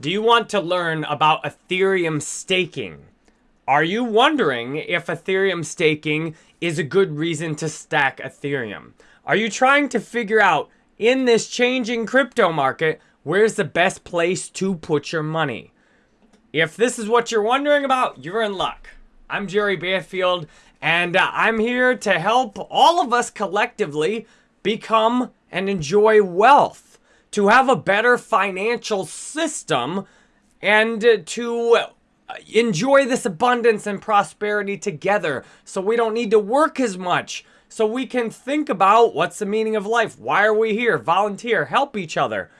Do you want to learn about Ethereum staking? Are you wondering if Ethereum staking is a good reason to stack Ethereum? Are you trying to figure out in this changing crypto market, where's the best place to put your money? If this is what you're wondering about, you're in luck. I'm Jerry Banfield, and uh, I'm here to help all of us collectively become and enjoy wealth, to have a better financial system, and uh, to uh, enjoy this abundance and prosperity together so we don't need to work as much. So we can think about what's the meaning of life? Why are we here? Volunteer, help each other.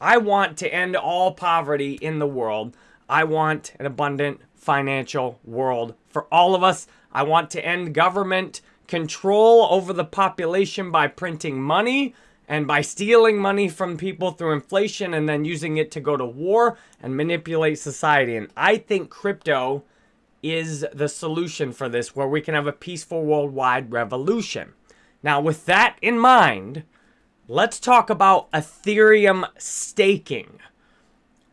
I want to end all poverty in the world. I want an abundant financial world for all of us. I want to end government control over the population by printing money and by stealing money from people through inflation and then using it to go to war and manipulate society. And I think crypto is the solution for this, where we can have a peaceful worldwide revolution. Now, with that in mind, let's talk about Ethereum staking.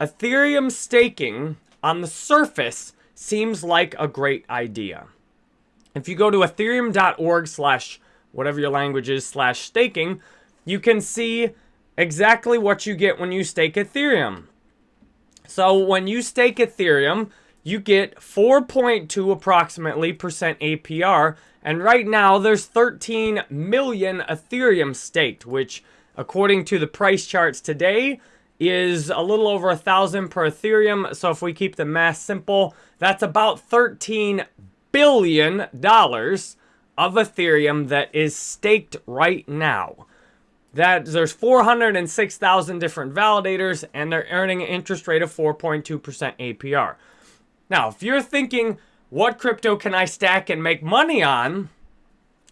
Ethereum staking, on the surface, seems like a great idea. If you go to ethereum.org slash whatever your language is slash staking, you can see exactly what you get when you stake Ethereum. So when you stake Ethereum, you get 4.2 approximately percent APR. And right now there's 13 million Ethereum staked, which according to the price charts today is a little over a thousand per Ethereum. So if we keep the math simple, that's about 13 billion dollars of Ethereum that is staked right now. That there's 406,000 different validators and they're earning an interest rate of 4.2% APR. Now, if you're thinking, what crypto can I stack and make money on?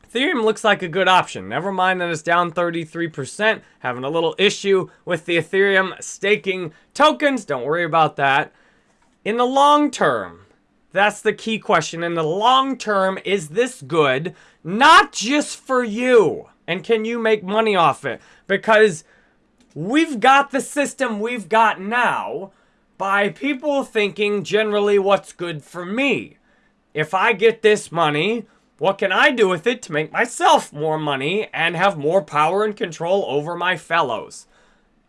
Ethereum looks like a good option. Never mind that it's down 33%, having a little issue with the Ethereum staking tokens. Don't worry about that. In the long term, that's the key question. In the long term, is this good? Not just for you. And can you make money off it? Because we've got the system we've got now by people thinking generally what's good for me. If I get this money, what can I do with it to make myself more money and have more power and control over my fellows?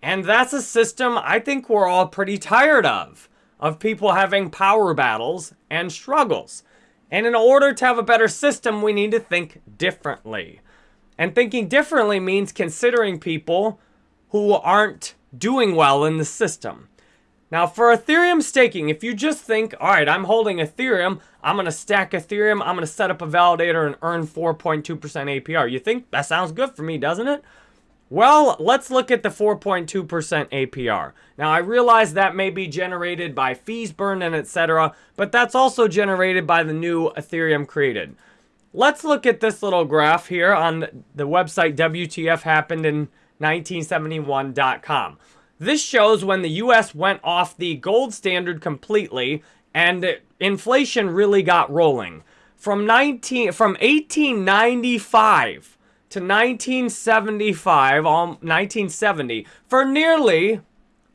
And that's a system I think we're all pretty tired of, of people having power battles and struggles. And in order to have a better system, we need to think differently. And thinking differently means considering people who aren't doing well in the system. Now, for Ethereum staking, if you just think, all right, I'm holding Ethereum, I'm going to stack Ethereum, I'm going to set up a validator and earn 4.2% APR. You think that sounds good for me, doesn't it? Well, let's look at the 4.2% APR. Now, I realize that may be generated by fees burned and etc., but that's also generated by the new Ethereum created. Let's look at this little graph here on the website WTFhappenedin1971.com. This shows when the US went off the gold standard completely and inflation really got rolling. From 19 from 1895 to 1975, um, 1970, for nearly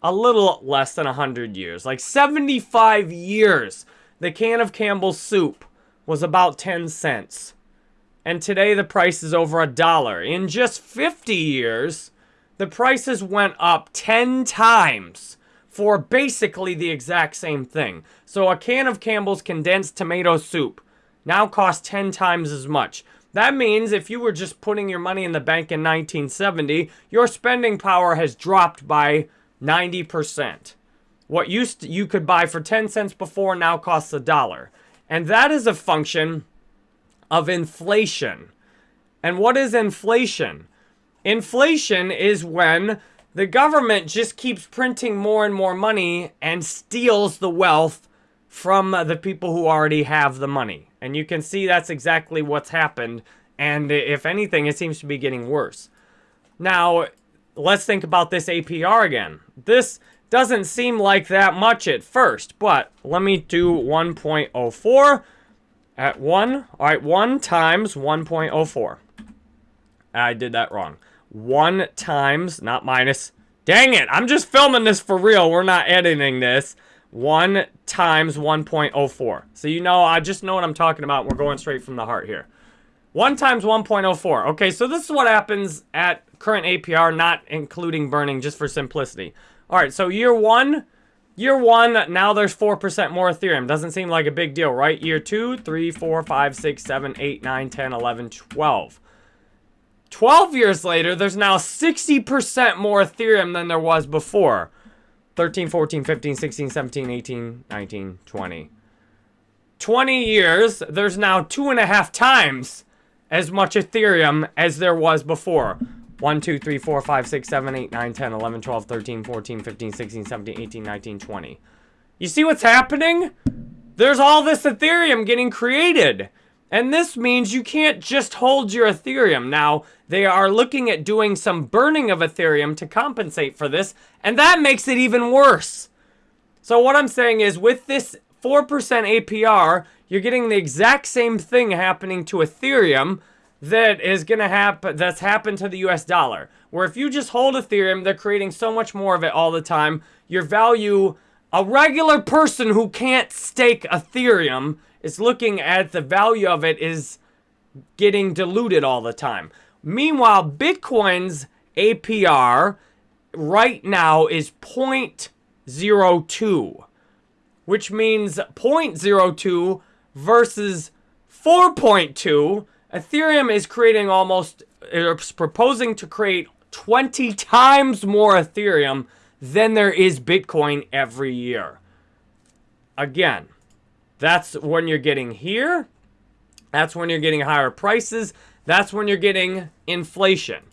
a little less than 100 years, like 75 years, the can of Campbell's soup was about 10 cents. And today the price is over a dollar. In just 50 years, the prices went up 10 times for basically the exact same thing. So a can of Campbell's condensed tomato soup now costs 10 times as much. That means if you were just putting your money in the bank in 1970, your spending power has dropped by 90%. What used to, you could buy for 10 cents before now costs a dollar. And that is a function of inflation. And what is inflation? Inflation is when the government just keeps printing more and more money and steals the wealth from the people who already have the money. And you can see that's exactly what's happened. And if anything, it seems to be getting worse. Now, let's think about this APR again. This doesn't seem like that much at first, but let me do 1.04 at 1. All right, 1 times 1.04. I did that wrong. 1 times, not minus, Dang it, I'm just filming this for real. We're not editing this. 1 times 1.04. So you know, I just know what I'm talking about. We're going straight from the heart here. 1 times 1.04. Okay, so this is what happens at current APR, not including burning, just for simplicity. All right, so year one, year one, now there's 4% more Ethereum. Doesn't seem like a big deal, right? Year two, three, four, five, six, seven, eight, nine, 10, 11, 12. 12 years later, there's now 60% more Ethereum than there was before. 13, 14, 15, 16, 17, 18, 19, 20. 20 years, there's now two and a half times as much Ethereum as there was before. 1, 2, 3, 4, 5, 6, 7, 8, 9, 10, 11, 12, 13, 14, 15, 16, 17, 18, 19, 20. You see what's happening? There's all this Ethereum getting created. And this means you can't just hold your Ethereum. Now, they are looking at doing some burning of Ethereum to compensate for this, and that makes it even worse. So what I'm saying is with this 4% APR, you're getting the exact same thing happening to Ethereum that is going to happen that's happened to the US dollar. Where if you just hold Ethereum, they're creating so much more of it all the time. Your value a regular person who can't stake Ethereum is looking at the value of it is getting diluted all the time. Meanwhile, Bitcoin's APR right now is 0.02, which means 0.02 versus 4.2. Ethereum is creating almost, it's proposing to create 20 times more Ethereum than there is Bitcoin every year. Again, that's when you're getting here. That's when you're getting higher prices. That's when you're getting inflation.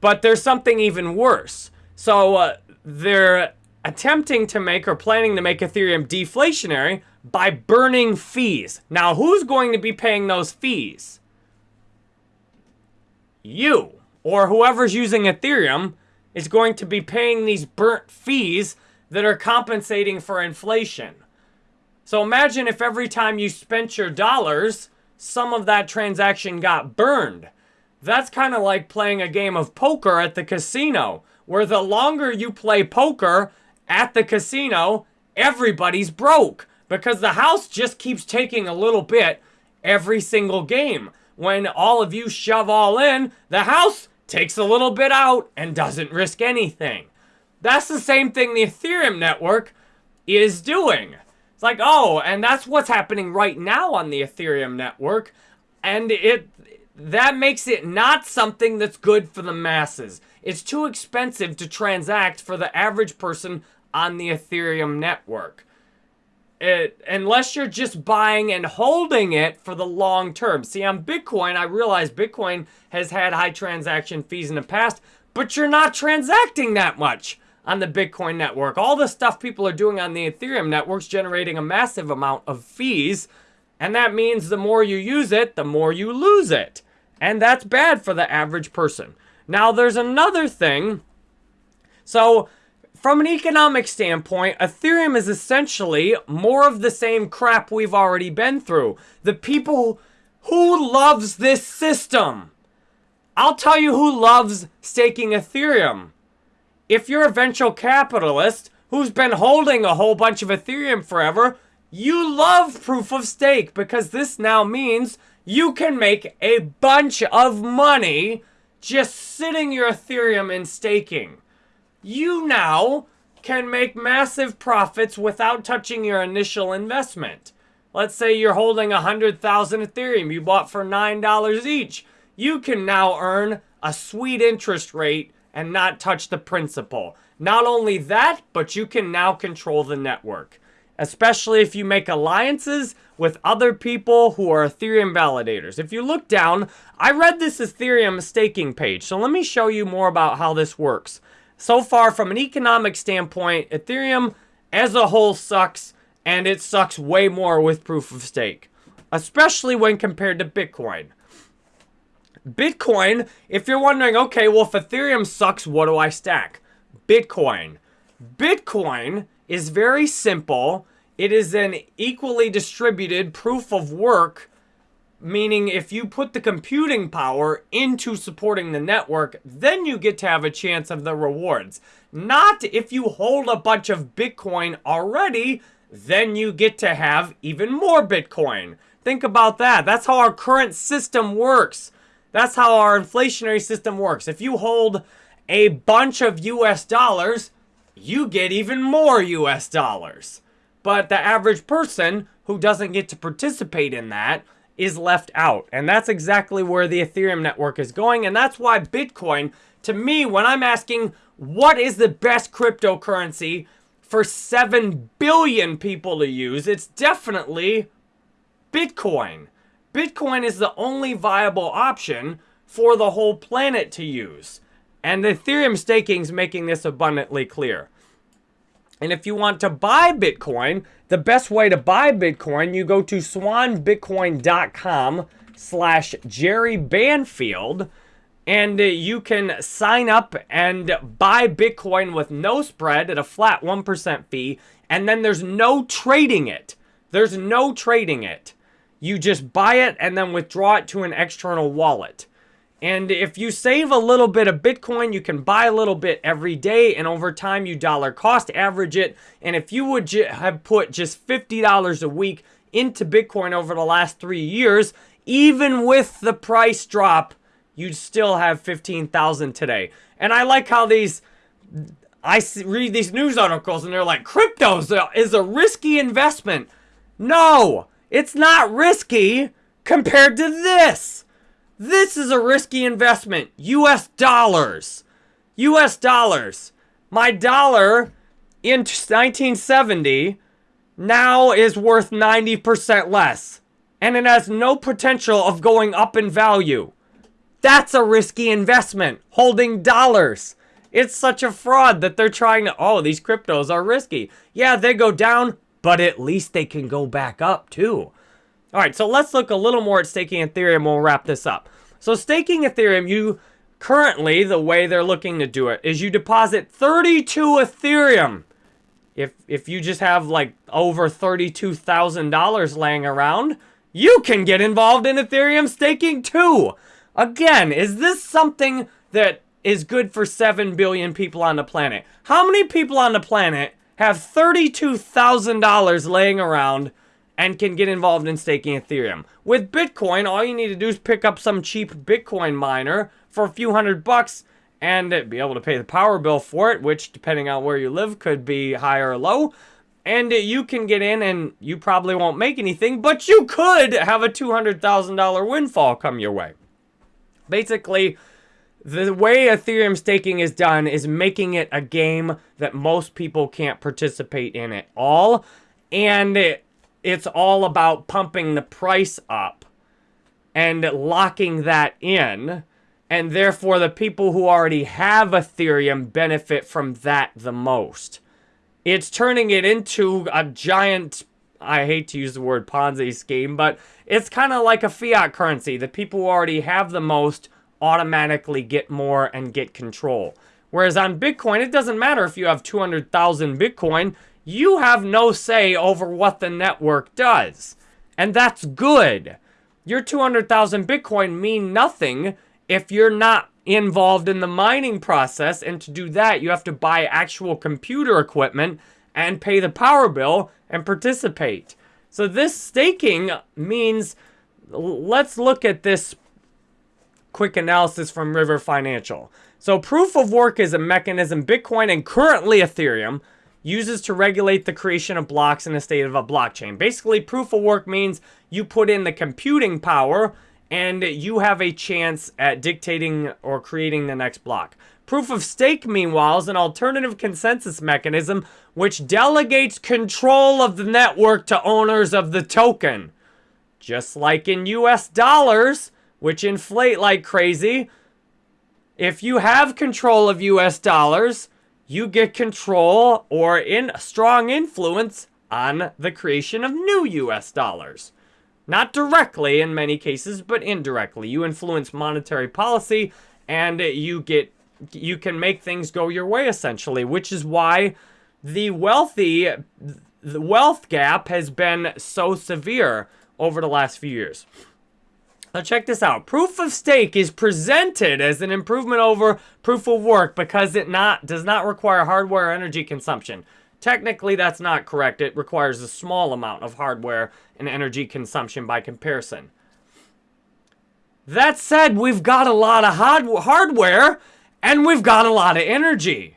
But there's something even worse. So uh, they're attempting to make or planning to make Ethereum deflationary by burning fees. Now, who's going to be paying those fees? You or whoever's using Ethereum is going to be paying these burnt fees that are compensating for inflation. So imagine if every time you spent your dollars, some of that transaction got burned. That's kind of like playing a game of poker at the casino, where the longer you play poker at the casino, everybody's broke because the house just keeps taking a little bit every single game. When all of you shove all in, the house takes a little bit out, and doesn't risk anything. That's the same thing the Ethereum network is doing. It's like, oh, and that's what's happening right now on the Ethereum network. And it that makes it not something that's good for the masses. It's too expensive to transact for the average person on the Ethereum network it, unless you're just buying and holding it for the long term. See, on Bitcoin, I realize Bitcoin has had high transaction fees in the past, but you're not transacting that much on the Bitcoin network. All the stuff people are doing on the Ethereum network's generating a massive amount of fees, and that means the more you use it, the more you lose it. And that's bad for the average person. Now, there's another thing. So, from an economic standpoint, Ethereum is essentially more of the same crap we've already been through. The people who loves this system. I'll tell you who loves staking Ethereum. If you're a venture capitalist who's been holding a whole bunch of Ethereum forever, you love proof of stake because this now means you can make a bunch of money just sitting your Ethereum in staking you now can make massive profits without touching your initial investment. Let's say you're holding 100,000 Ethereum you bought for $9 each. You can now earn a sweet interest rate and not touch the principal. Not only that, but you can now control the network. Especially if you make alliances with other people who are Ethereum validators. If you look down, I read this Ethereum staking page. So let me show you more about how this works so far from an economic standpoint, Ethereum as a whole sucks, and it sucks way more with proof of stake, especially when compared to Bitcoin. Bitcoin, if you're wondering, okay, well, if Ethereum sucks, what do I stack? Bitcoin. Bitcoin is very simple. It is an equally distributed proof of work meaning if you put the computing power into supporting the network, then you get to have a chance of the rewards. Not if you hold a bunch of Bitcoin already, then you get to have even more Bitcoin. Think about that. That's how our current system works. That's how our inflationary system works. If you hold a bunch of US dollars, you get even more US dollars. But the average person who doesn't get to participate in that is left out. And that's exactly where the Ethereum network is going. And that's why Bitcoin, to me, when I'm asking what is the best cryptocurrency for 7 billion people to use, it's definitely Bitcoin. Bitcoin is the only viable option for the whole planet to use. And Ethereum staking is making this abundantly clear. And if you want to buy Bitcoin, the best way to buy Bitcoin, you go to swanbitcoin.com slash Jerry Banfield and uh, you can sign up and buy Bitcoin with no spread at a flat 1% fee. And then there's no trading it. There's no trading it. You just buy it and then withdraw it to an external wallet. And if you save a little bit of Bitcoin, you can buy a little bit every day, and over time you dollar cost average it. And if you would have put just $50 a week into Bitcoin over the last three years, even with the price drop, you'd still have 15,000 today. And I like how these, I read these news articles and they're like, crypto is a risky investment. No, it's not risky compared to this. This is a risky investment. US dollars. US dollars. My dollar in 1970 now is worth 90% less. And it has no potential of going up in value. That's a risky investment. Holding dollars. It's such a fraud that they're trying to, oh, these cryptos are risky. Yeah, they go down, but at least they can go back up too. All right, so let's look a little more at staking Ethereum. We'll wrap this up. So staking Ethereum, you currently, the way they're looking to do it is you deposit 32 Ethereum. If, if you just have like over $32,000 laying around, you can get involved in Ethereum staking too. Again, is this something that is good for 7 billion people on the planet? How many people on the planet have $32,000 laying around and can get involved in staking Ethereum. With Bitcoin, all you need to do is pick up some cheap Bitcoin miner for a few hundred bucks and be able to pay the power bill for it, which depending on where you live could be high or low. And you can get in and you probably won't make anything, but you could have a $200,000 windfall come your way. Basically, the way Ethereum staking is done is making it a game that most people can't participate in at all. And it's all about pumping the price up and locking that in. And therefore, the people who already have Ethereum benefit from that the most. It's turning it into a giant, I hate to use the word Ponzi scheme, but it's kind of like a fiat currency. The people who already have the most automatically get more and get control. Whereas on Bitcoin, it doesn't matter if you have 200,000 Bitcoin you have no say over what the network does. And that's good. Your 200,000 Bitcoin mean nothing if you're not involved in the mining process. And to do that, you have to buy actual computer equipment and pay the power bill and participate. So this staking means, let's look at this quick analysis from River Financial. So proof of work is a mechanism Bitcoin and currently Ethereum uses to regulate the creation of blocks in a state of a blockchain. Basically, proof of work means you put in the computing power and you have a chance at dictating or creating the next block. Proof of stake, meanwhile, is an alternative consensus mechanism which delegates control of the network to owners of the token. Just like in US dollars, which inflate like crazy, if you have control of US dollars, you get control or in strong influence on the creation of new US dollars. Not directly in many cases, but indirectly. You influence monetary policy and you get you can make things go your way essentially, which is why the wealthy the wealth gap has been so severe over the last few years. Now check this out. Proof of stake is presented as an improvement over proof of work because it not does not require hardware energy consumption. Technically, that's not correct. It requires a small amount of hardware and energy consumption by comparison. That said, we've got a lot of hardware and we've got a lot of energy.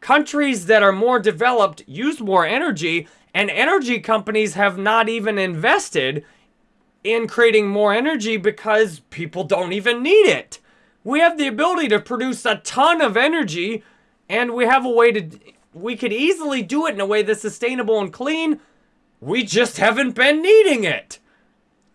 Countries that are more developed use more energy, and energy companies have not even invested in creating more energy because people don't even need it. We have the ability to produce a ton of energy and we have a way to, we could easily do it in a way that's sustainable and clean. We just haven't been needing it.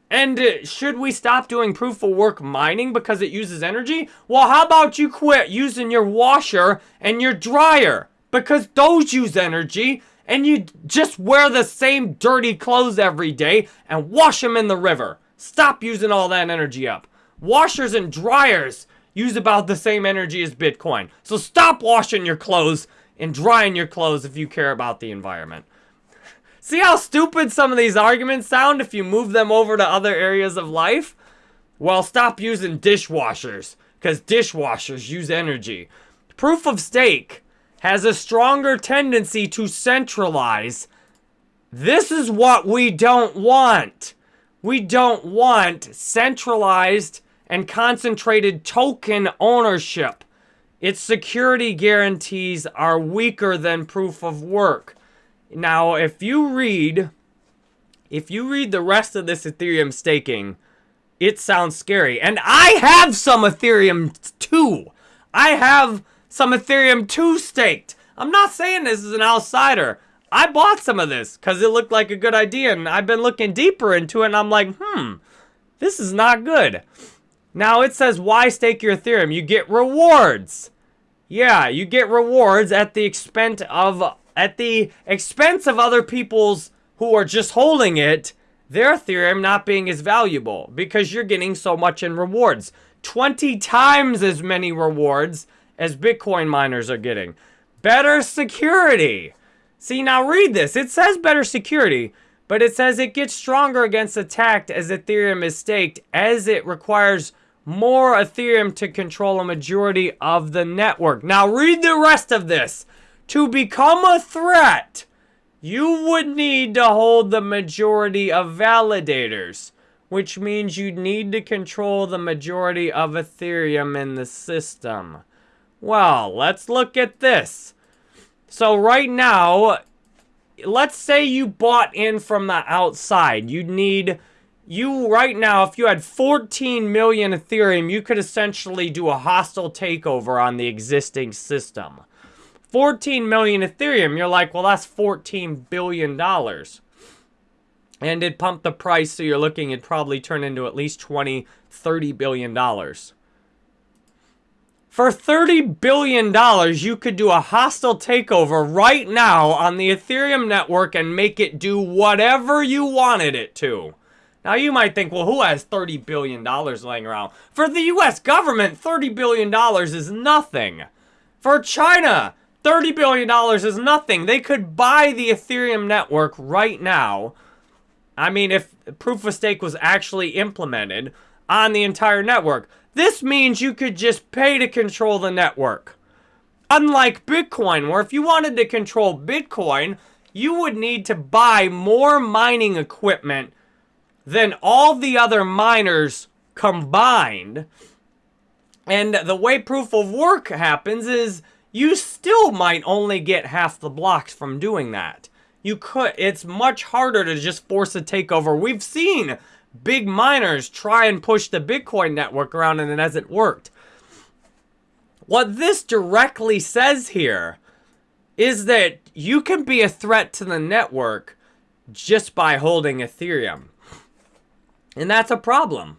And uh, should we stop doing proof of work mining because it uses energy? Well, how about you quit using your washer and your dryer because those use energy and you just wear the same dirty clothes every day and wash them in the river. Stop using all that energy up. Washers and dryers use about the same energy as Bitcoin. So stop washing your clothes and drying your clothes if you care about the environment. See how stupid some of these arguments sound if you move them over to other areas of life? Well, stop using dishwashers, because dishwashers use energy. Proof of stake has a stronger tendency to centralize. This is what we don't want. We don't want centralized and concentrated token ownership. Its security guarantees are weaker than proof of work. Now, if you read, if you read the rest of this Ethereum staking, it sounds scary. And I have some Ethereum too. I have some Ethereum 2 staked. I'm not saying this is an outsider. I bought some of this because it looked like a good idea and I've been looking deeper into it and I'm like, hmm, this is not good. Now it says, why stake your Ethereum? You get rewards. Yeah, you get rewards at the expense of at the expense of other people's who are just holding it, their Ethereum not being as valuable because you're getting so much in rewards. 20 times as many rewards as Bitcoin miners are getting. Better security. See, now read this. It says better security, but it says it gets stronger against attack as Ethereum is staked, as it requires more Ethereum to control a majority of the network. Now read the rest of this. To become a threat, you would need to hold the majority of validators, which means you'd need to control the majority of Ethereum in the system. Well, let's look at this. So right now, let's say you bought in from the outside. You'd need, you right now, if you had 14 million Ethereum, you could essentially do a hostile takeover on the existing system. 14 million Ethereum, you're like, well, that's 14 billion dollars. And it pumped the price, so you're looking, it'd probably turn into at least 20, 30 billion dollars. For $30 billion, you could do a hostile takeover right now on the Ethereum network and make it do whatever you wanted it to. Now, you might think, well, who has $30 billion laying around? For the U.S. government, $30 billion is nothing. For China, $30 billion is nothing. They could buy the Ethereum network right now. I mean, if proof of stake was actually implemented on the entire network. This means you could just pay to control the network. Unlike Bitcoin, where if you wanted to control Bitcoin, you would need to buy more mining equipment than all the other miners combined. And the way proof of work happens is you still might only get half the blocks from doing that. You could, it's much harder to just force a takeover. We've seen big miners try and push the Bitcoin network around and it hasn't worked. What this directly says here is that you can be a threat to the network just by holding Ethereum. And that's a problem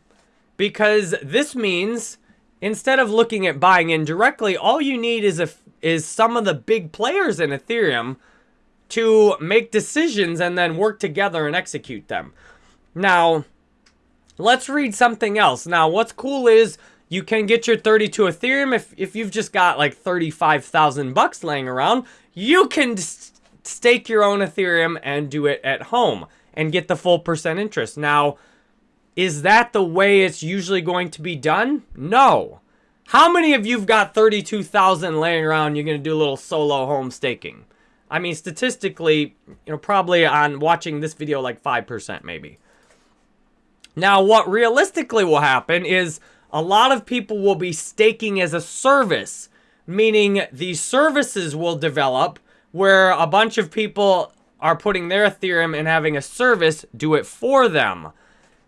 because this means instead of looking at buying in directly, all you need is a, is some of the big players in Ethereum to make decisions and then work together and execute them. Now, Let's read something else. Now, what's cool is you can get your 32 Ethereum if, if you've just got like 35,000 bucks laying around. You can stake your own Ethereum and do it at home and get the full percent interest. Now, Is that the way it's usually going to be done? No. How many of you've got 32,000 laying around you're going to do a little solo home staking? I mean, statistically, you know, probably on watching this video, like 5% maybe. Now, what realistically will happen is a lot of people will be staking as a service, meaning these services will develop where a bunch of people are putting their Ethereum and having a service do it for them.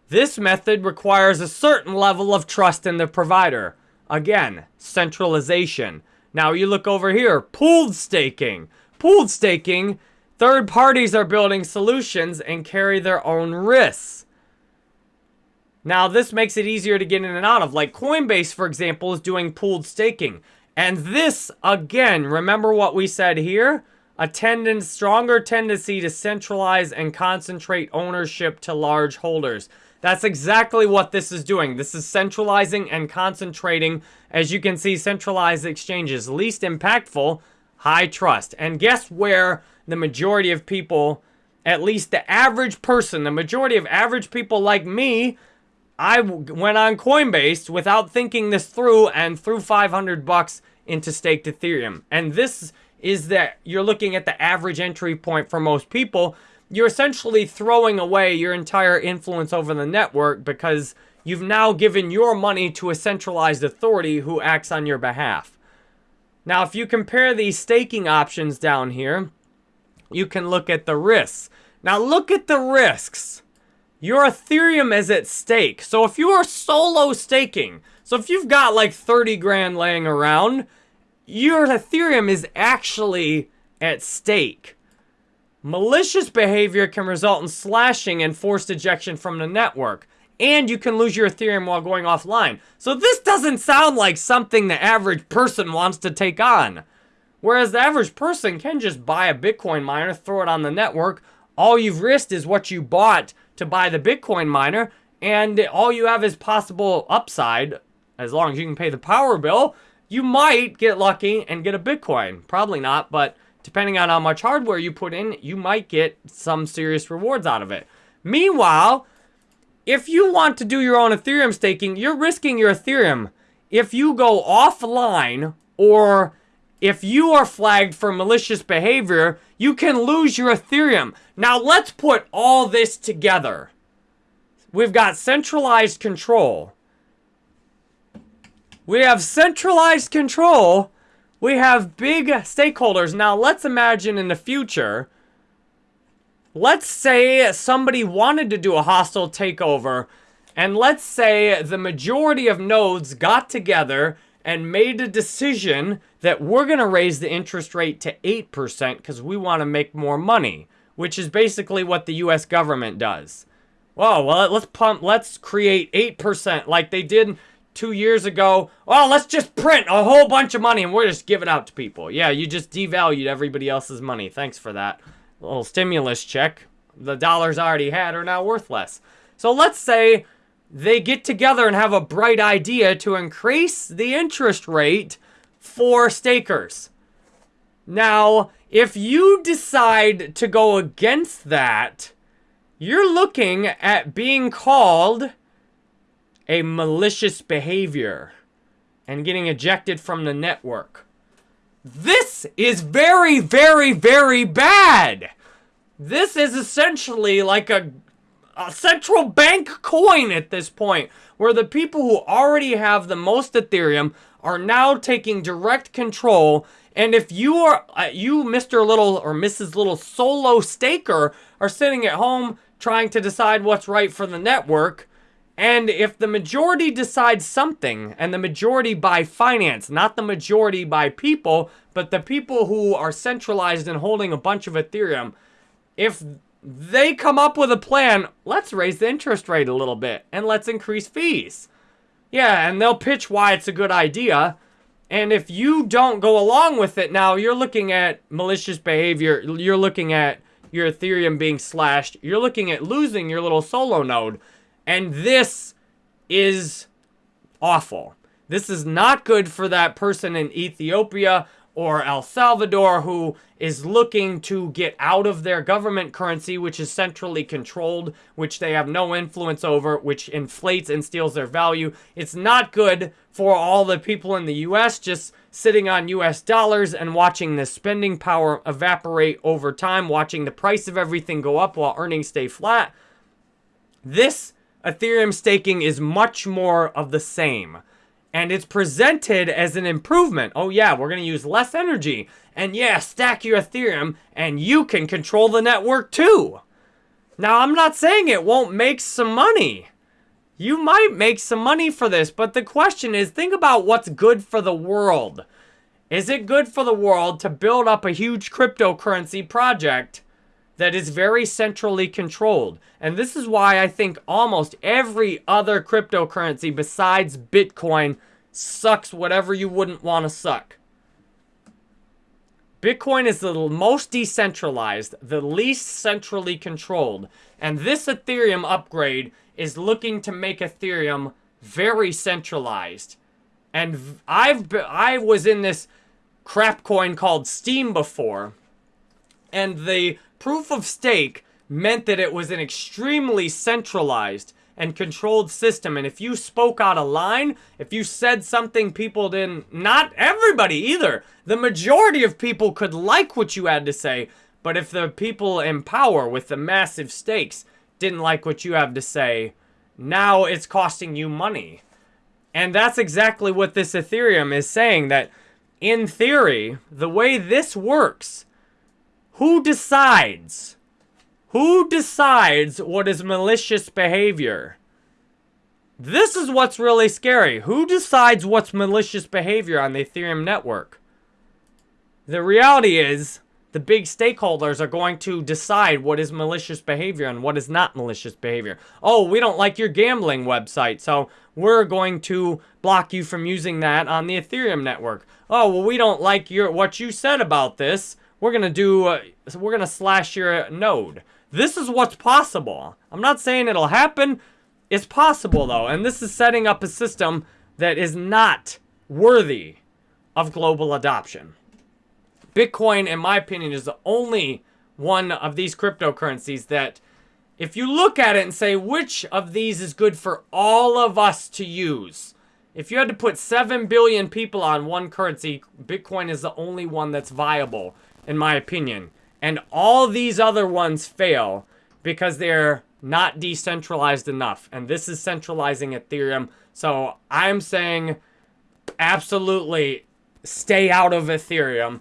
This method requires a certain level of trust in the provider. Again, centralization. Now you look over here, pooled staking. Pooled staking, third parties are building solutions and carry their own risks. Now this makes it easier to get in and out of. Like Coinbase, for example, is doing pooled staking. And this, again, remember what we said here? A tendency, stronger tendency to centralize and concentrate ownership to large holders. That's exactly what this is doing. This is centralizing and concentrating. As you can see, centralized exchanges, least impactful, high trust. And guess where the majority of people, at least the average person, the majority of average people like me, I went on Coinbase without thinking this through and threw 500 bucks into staked Ethereum. And this is that you're looking at the average entry point for most people you're essentially throwing away your entire influence over the network because you've now given your money to a centralized authority who acts on your behalf. Now, if you compare these staking options down here, you can look at the risks. Now, look at the risks. Your Ethereum is at stake. So if you are solo staking, so if you've got like 30 grand laying around, your Ethereum is actually at stake. Malicious behavior can result in slashing and forced ejection from the network. And you can lose your Ethereum while going offline. So this doesn't sound like something the average person wants to take on. Whereas the average person can just buy a Bitcoin miner, throw it on the network. All you've risked is what you bought to buy the Bitcoin miner. And all you have is possible upside, as long as you can pay the power bill. You might get lucky and get a Bitcoin. Probably not, but depending on how much hardware you put in, you might get some serious rewards out of it. Meanwhile, if you want to do your own Ethereum staking, you're risking your Ethereum. If you go offline or if you are flagged for malicious behavior, you can lose your Ethereum. Now let's put all this together. We've got centralized control. We have centralized control we have big stakeholders. Now, let's imagine in the future, let's say somebody wanted to do a hostile takeover, and let's say the majority of nodes got together and made a decision that we're going to raise the interest rate to 8% because we want to make more money, which is basically what the US government does. Well, well, let's pump, let's create 8% like they did two years ago, well, let's just print a whole bunch of money and we're just give it out to people. Yeah, you just devalued everybody else's money. Thanks for that. A little stimulus check. The dollars I already had are now worth less. So let's say they get together and have a bright idea to increase the interest rate for stakers. Now, if you decide to go against that, you're looking at being called a malicious behavior and getting ejected from the network. This is very, very, very bad. This is essentially like a, a central bank coin at this point, where the people who already have the most Ethereum are now taking direct control. And if you are, uh, you, Mr. Little or Mrs. Little solo staker, are sitting at home trying to decide what's right for the network, and if the majority decides something, and the majority by finance, not the majority by people, but the people who are centralized and holding a bunch of Ethereum, if they come up with a plan, let's raise the interest rate a little bit and let's increase fees. Yeah, and they'll pitch why it's a good idea. And if you don't go along with it now, you're looking at malicious behavior. You're looking at your Ethereum being slashed. You're looking at losing your little solo node. And this is awful. This is not good for that person in Ethiopia or El Salvador who is looking to get out of their government currency, which is centrally controlled, which they have no influence over, which inflates and steals their value. It's not good for all the people in the US just sitting on US dollars and watching the spending power evaporate over time, watching the price of everything go up while earnings stay flat. This Ethereum staking is much more of the same and it's presented as an improvement. Oh yeah, we're going to use less energy. And yeah, stack your Ethereum and you can control the network too. Now, I'm not saying it won't make some money. You might make some money for this, but the question is, think about what's good for the world. Is it good for the world to build up a huge cryptocurrency project that is very centrally controlled? And this is why I think almost every other cryptocurrency besides Bitcoin sucks whatever you wouldn't want to suck. Bitcoin is the most decentralized, the least centrally controlled. And this Ethereum upgrade is looking to make Ethereum very centralized. And I've I was in this crap coin called Steem before. And the proof of stake meant that it was an extremely centralized and controlled system. And if you spoke out of line, if you said something people didn't, not everybody either, the majority of people could like what you had to say. But if the people in power with the massive stakes didn't like what you have to say, now it's costing you money. And that's exactly what this Ethereum is saying that in theory, the way this works, who decides who decides what is malicious behavior? This is what's really scary. Who decides what's malicious behavior on the Ethereum network? The reality is, the big stakeholders are going to decide what is malicious behavior and what is not malicious behavior. Oh, we don't like your gambling website, so we're going to block you from using that on the Ethereum network. Oh, well, we don't like your what you said about this. We're going to do, uh, we're going to slash your node. This is what's possible. I'm not saying it'll happen. It's possible, though. And this is setting up a system that is not worthy of global adoption. Bitcoin, in my opinion, is the only one of these cryptocurrencies that if you look at it and say, which of these is good for all of us to use? If you had to put 7 billion people on one currency, Bitcoin is the only one that's viable, in my opinion. And all these other ones fail because they're not decentralized enough. And this is centralizing Ethereum. So I'm saying absolutely stay out of Ethereum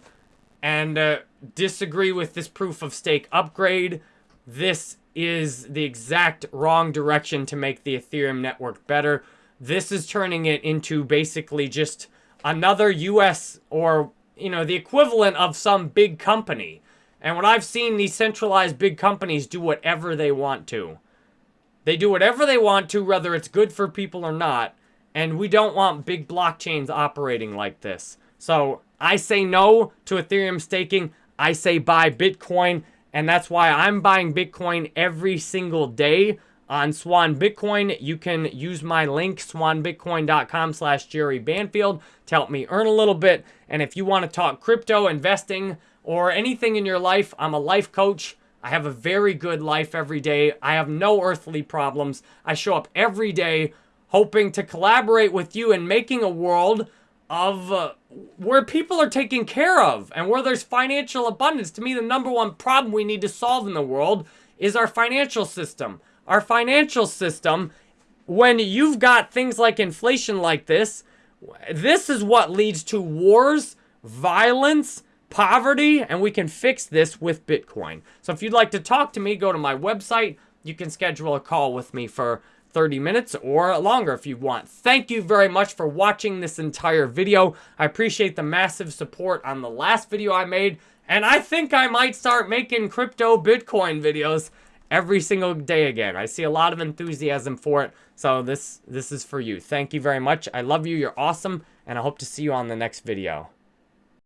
and uh, disagree with this proof of stake upgrade. This is the exact wrong direction to make the Ethereum network better. This is turning it into basically just another US or, you know, the equivalent of some big company. And when I've seen these centralized big companies do whatever they want to. They do whatever they want to, whether it's good for people or not. And we don't want big blockchains operating like this. So I say no to Ethereum staking. I say buy Bitcoin. And that's why I'm buying Bitcoin every single day on Swan Bitcoin. You can use my link, swanbitcoin.com slash Jerry Banfield, to help me earn a little bit. And if you want to talk crypto investing, or anything in your life, I'm a life coach. I have a very good life every day. I have no earthly problems. I show up every day hoping to collaborate with you in making a world of uh, where people are taken care of and where there's financial abundance. To me, the number one problem we need to solve in the world is our financial system. Our financial system, when you've got things like inflation like this, this is what leads to wars, violence, poverty, and we can fix this with Bitcoin. So if you'd like to talk to me, go to my website. You can schedule a call with me for 30 minutes or longer if you want. Thank you very much for watching this entire video. I appreciate the massive support on the last video I made, and I think I might start making crypto Bitcoin videos every single day again. I see a lot of enthusiasm for it, so this, this is for you. Thank you very much. I love you. You're awesome, and I hope to see you on the next video.